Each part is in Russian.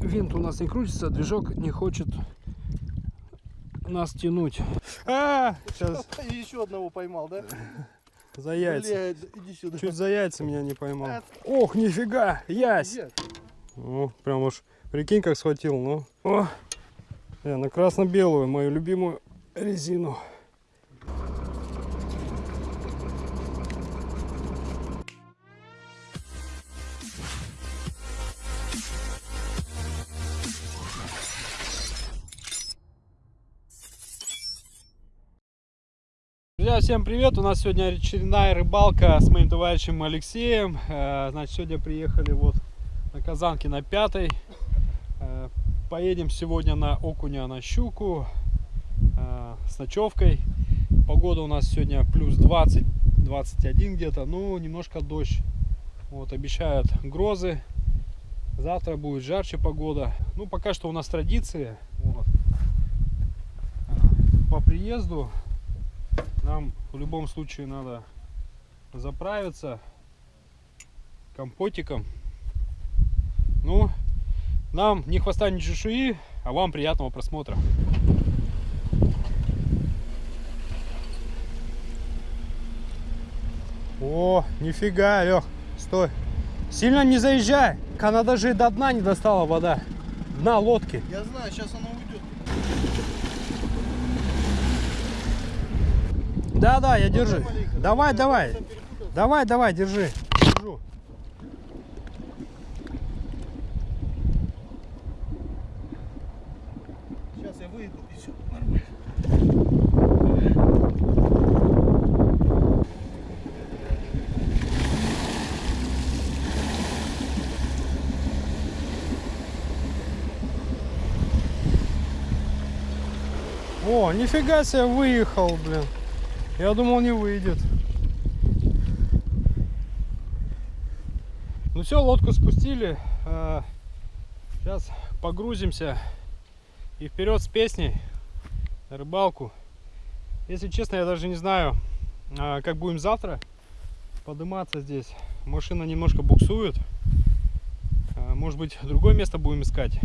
Винт у нас не крутится, движок не хочет нас тянуть. А, сейчас Еще одного поймал, да? за яйца. Блядь, иди сюда. Чуть за яйца меня не поймал. А. Ох, нифига, ясь. Где? Ну, прям уж, прикинь, как схватил, ну. О, я на красно-белую, мою любимую резину. Друзья, всем привет! У нас сегодня очередная рыбалка с моим товарищем Алексеем. Э, Значит, сегодня приехали вот на Казанке на пятой. Э, Поедем сегодня на окуня, на щуку э, с ночевкой. Погода у нас сегодня плюс 20-21 где-то, ну немножко дождь. Вот, обещают грозы. Завтра будет жарче погода. Ну, пока что у нас традиции. Вот. По приезду нам в любом случае надо заправиться компотиком. Ну, нам ни хвоста, ни чешуи, а вам приятного просмотра. О, нифига, Лех, стой. Сильно не заезжай, она даже и до дна не достала вода. Дна лодки. Я знаю, сейчас оно уйдет. Да, да, я держи. Давай, давай. Давай, давай, держи. Держу. Сейчас я выйду и все нормально. О, нифига себе выехал, блин. Я думал не выйдет. Ну все, лодку спустили. Сейчас погрузимся и вперед с песней на рыбалку. Если честно, я даже не знаю, а, как будем завтра подниматься здесь. Машина немножко буксует. А, Может быть, другое место будем искать.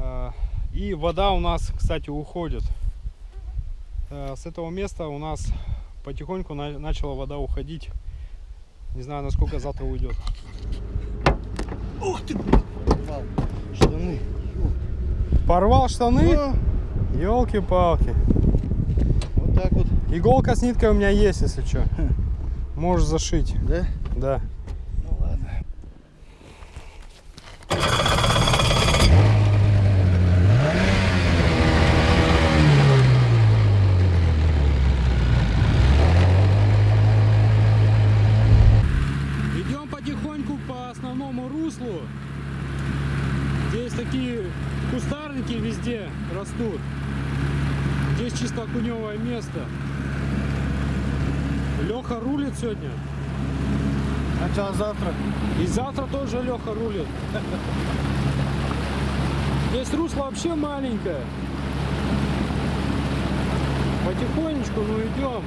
А, И вода у нас, кстати, уходит. Э, С этого места у нас потихоньку на- начала вода уходить. Не знаю, насколько завтра уйдет. Ух ты, порвал штаны. Порвал штаны? Елки-палки. вот так вот, Иголка с ниткой у меня есть, если что. Можешь зашить. да? Да. Ну ладно. Идем потихоньку по основному руслу. Здесь такие кустарники везде растут. Здесь чисто окуневое место. Леха рулит сегодня. Начало завтра. И завтра тоже Леха рулит. Здесь русло вообще маленькое. Потихонечку, ну идем.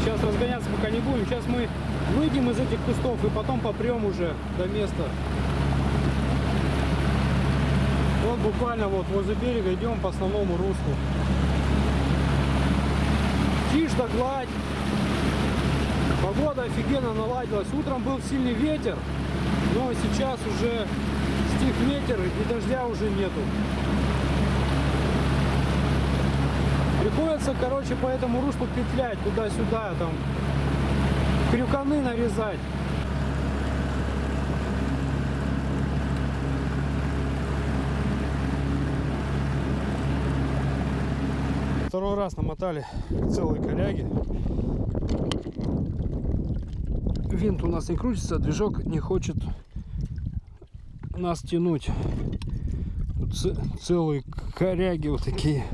Сейчас разгоняться пока не будем. Сейчас мы выйдем из этих кустов и потом попрем уже до места. Вот буквально вот возле берега идем по основному руслу. Тишь да гладь. Погода офигенно наладилась. Утром был сильный ветер, но сейчас уже стих ветер и дождя уже нету. Приходится, короче, по этому руслу петлять туда-сюда, там крюканы нарезать. Второй раз намотали целые коряги. Винт у нас не крутится, движок не хочет нас тянуть. Тут целые коряги вот такие.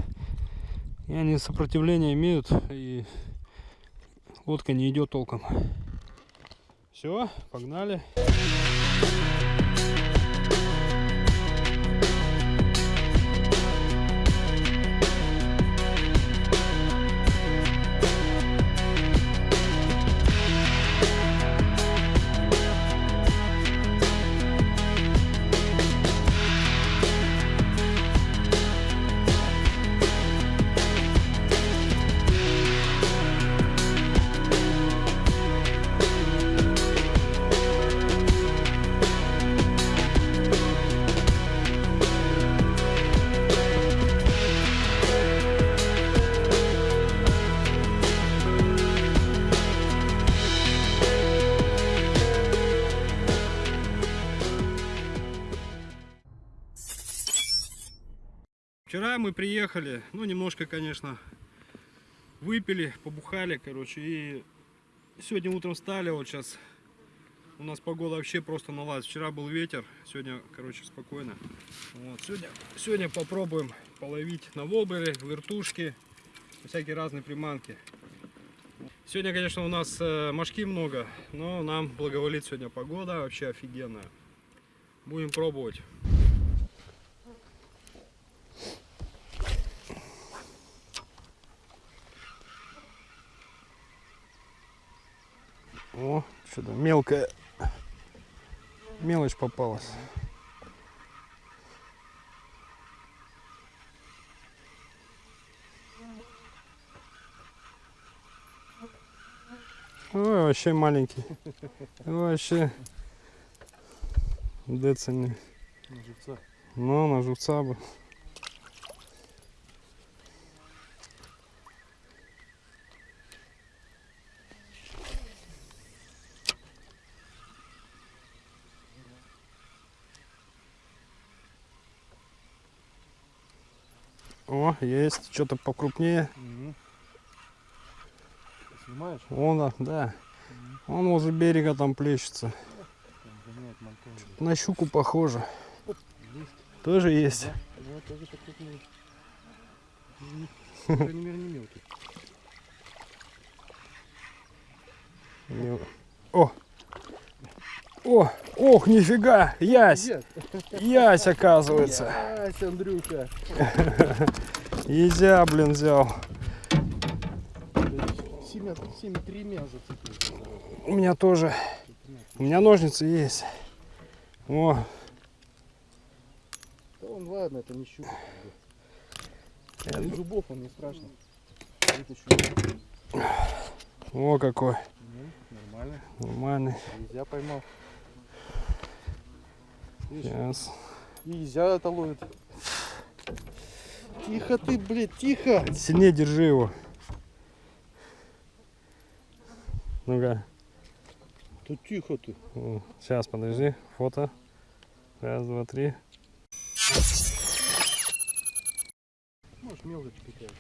И они сопротивление имеют, и лодка не идет толком. Все, погнали. Вчера мы приехали, ну немножко, конечно, выпили, побухали, короче, и сегодня утром встали, вот сейчас у нас погода вообще просто наладилась. Вчера был ветер, сегодня, короче, спокойно. Вот, сегодня, сегодня попробуем половить на воблере, вертушки, всякие разные приманки. Сегодня, конечно, у нас э, мошки много, но нам благоволит сегодня погода, вообще офигенная. Будем пробовать. О, что-то мелкая мелочь попалась. Ой, вообще маленький. Вообще децельный. На живца. Ну, на живца бы. Есть что-то покрупнее. Угу. Снимаешь? Вон, да. Он возле берега там плещется. Там. На щуку похоже. Есть. Тоже есть. Да, да, тоже покрупнее. По крайней мере, не мелкий. Мел- О! О! Ох, нифига! Ясь! Ясь, оказывается. Ясь, Андрюха. Езя, блин, взял. Семя, семя тремя зацепился. У меня тоже. У меня ножницы есть. О, Да он, ладно, это не щука. Я Для зубов он не страшно. О какой. Ну, нормально. Нормальный. Нельзя поймал. Сейчас. Нельзя это ловит. Тихо ты, блядь, тихо. Сильнее держи его. Ну-ка. Да тихо ты. Сейчас, подожди. Фото. Раз, два, три. Может, мелочь какая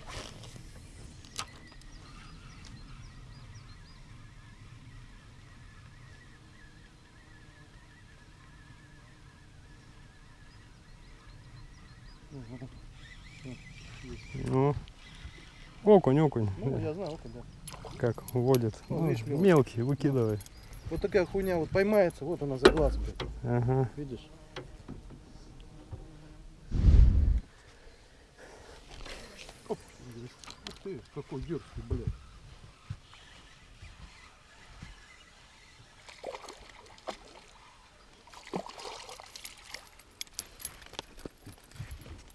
Ну. Окунь, окунь. Ну, я знаю, окунь, да. Как вводит. Ну, Ну, видишь, мелкий. мелкий, выкидывай. Вот такая хуйня вот поймается, вот она за глаз, блядь. Ага. Видишь? Оп, Ух ты, какой дерзкий, блядь.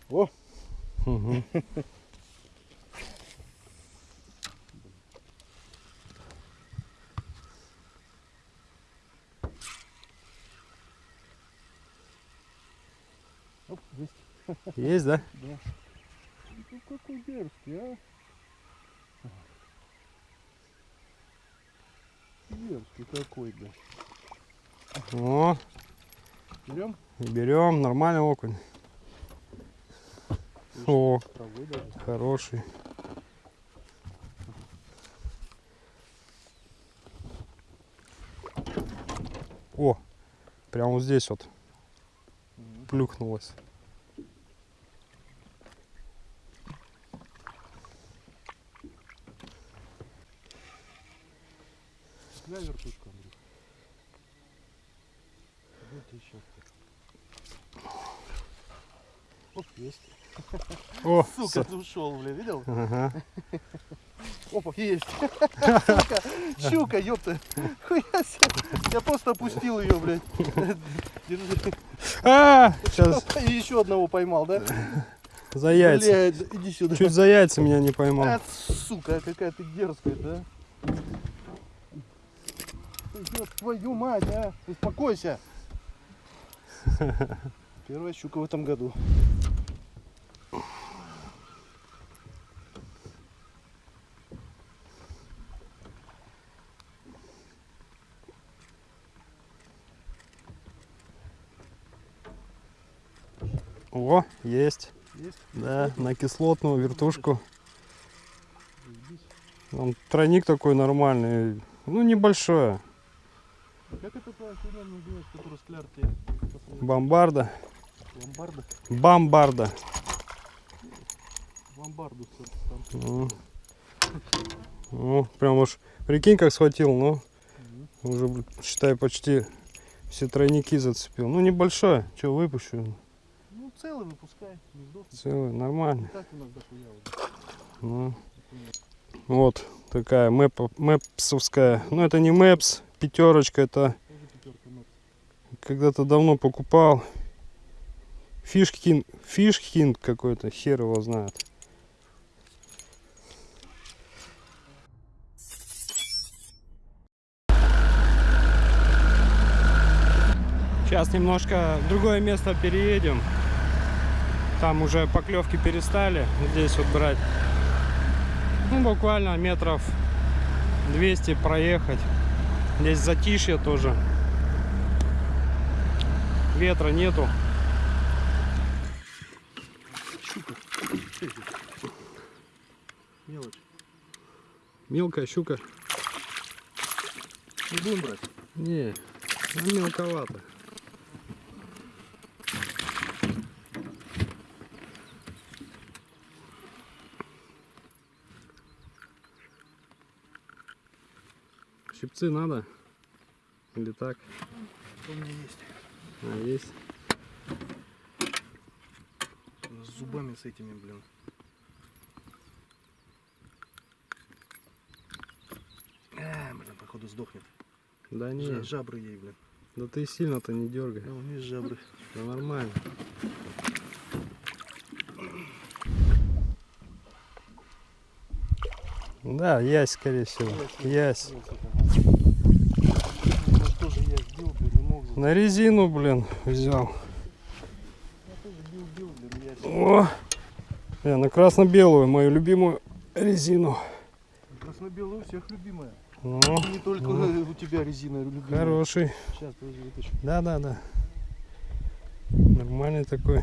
О, Угу. оп, есть. Есть, да? Да. Ну какой дерзкий, а? Дерзкий какой, да. О, Берем? берем. Нормальный окунь. О, хороший. О, прям вот здесь вот плюхнулось. Дай вертушку, Андрюх. Вот еще. Оп, есть. О, Сука, всё. ты ушел, бля, видел? Ага. Опа, есть. Сука, щука, ёпта. Хуя себе. Я просто опустил ее, блядь. Держи. А, сейчас И еще одного поймал, да? за яйца. Блядь, иди сюда. Чуть за яйца меня не поймал. А, сука, какая ты дерзкая, да? Ёб твою мать, а! Успокойся! Первая щука в этом году. О, есть. Есть? Да, на кислотную вертушку. Он тройник такой нормальный. Ну, небольшой. А как это твоя фирма называется, клярки? Бомбарда. Бомбарда. Там. Ну, ну, прям уж прикинь, как схватил, ну. Уже, блин, считай, почти все тройники зацепил. Ну, небольшой. Че, выпущу? Ну, целый выпускай, не сдохнет. Целый, нормально. Так у нас дохуя уже. Ну, вот такая мэп, мэпсовская. Ну, это не мэпс, пятерочка, это когда-то давно покупал. Фишкин, фишкин какой-то, хер его знает. Сейчас немножко в другое место переедем. Там уже поклевки перестали здесь вот брать. Ну, буквально метров 200 проехать. Здесь затишье тоже. Ветра нету. Щука. Что это? Мелочь. Мелкая щука. Не будем брать. Не, ну, мелковато. Щипцы надо? Или так? У меня есть. А, есть. С зубами с этими, блин. А, блин, походу сдохнет. Да не, Жа- Жабры ей, блин. да ты сильно-то не дергай. Да, у нее жабры. Да нормально. Да, ясь, скорее всего. Ясь. На резину, блин, взял. О! Я на красно-белую, мою любимую резину. Красно-белая у всех любимая. Ну, Не только у тебя резина любимая. хороший. Сейчас, подожди, вытащу. Да, да, да. Нормальный такой.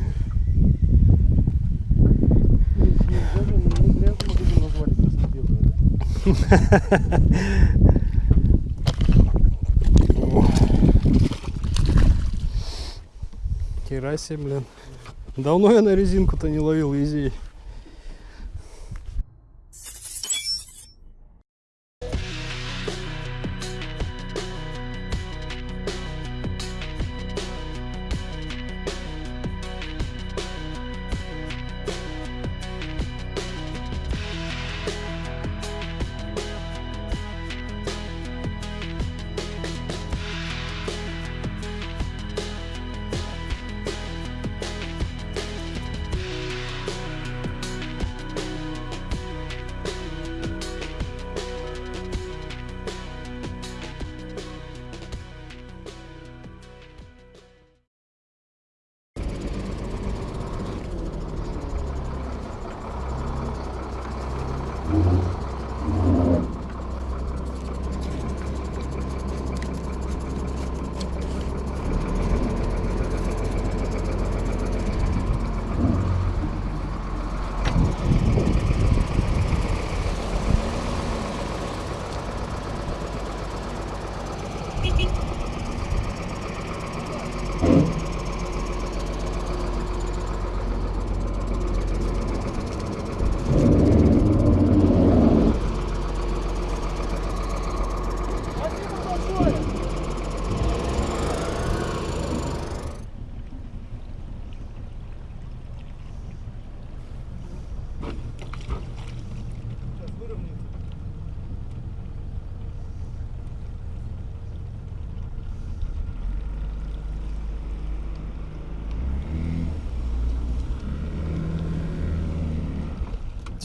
Себе, блин. Давно я на резинку-то не ловил езей.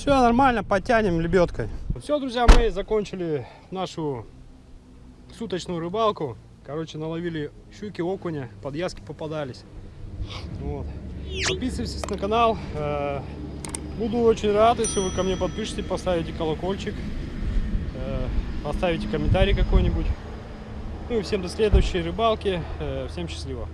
Все нормально, потянем лебедкой. Все, друзья, мы закончили нашу суточную рыбалку. Короче, наловили щуки, окуня, подъязки попадались. Вот. Подписывайтесь на канал. Э, Буду очень рад, если вы ко мне подпишете, поставите колокольчик, э, поставите комментарий какой-нибудь. Ну и всем до следующей рыбалки. Э, Всем счастливо.